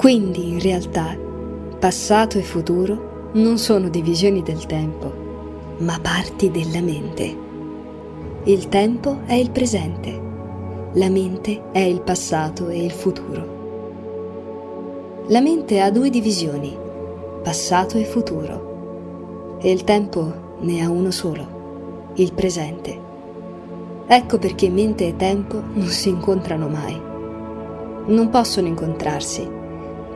Quindi in realtà passato e futuro non sono divisioni del tempo, ma parti della mente. Il tempo è il presente, la mente è il passato e il futuro. La mente ha due divisioni, passato e futuro, e il tempo ne ha uno solo, il presente. Ecco perché mente e tempo non si incontrano mai. Non possono incontrarsi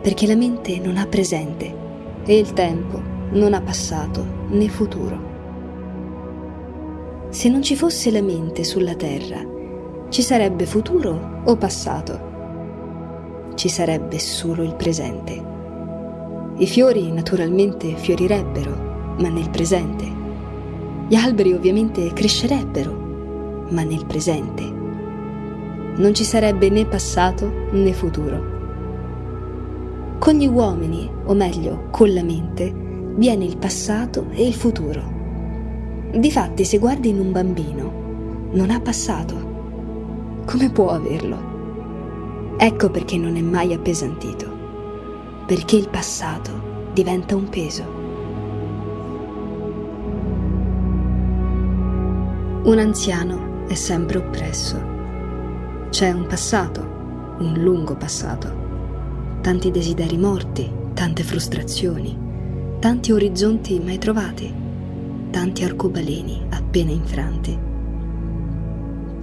perché la mente non ha presente e il tempo non ha passato né futuro. Se non ci fosse la mente sulla Terra, ci sarebbe futuro o passato? Ci sarebbe solo il presente. I fiori naturalmente fiorirebbero, ma nel presente. Gli alberi ovviamente crescerebbero, ma nel presente. Non ci sarebbe né passato né futuro con gli uomini, o meglio, con la mente, viene il passato e il futuro. Difatti, se guardi in un bambino, non ha passato. Come può averlo? Ecco perché non è mai appesantito. Perché il passato diventa un peso. Un anziano è sempre oppresso. C'è un passato, un lungo passato tanti desideri morti, tante frustrazioni, tanti orizzonti mai trovati, tanti arcobaleni appena infranti.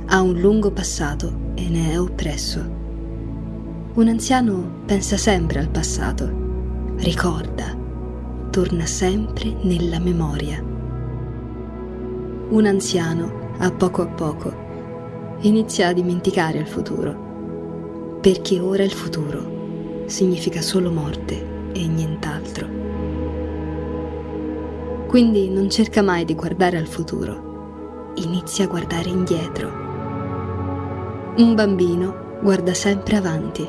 Ha un lungo passato e ne è oppresso. Un anziano pensa sempre al passato, ricorda, torna sempre nella memoria. Un anziano, a poco a poco, inizia a dimenticare il futuro, perché ora il futuro significa solo morte e nient'altro. Quindi non cerca mai di guardare al futuro, inizia a guardare indietro. Un bambino guarda sempre avanti,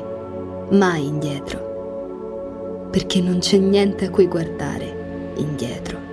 mai indietro, perché non c'è niente a cui guardare indietro.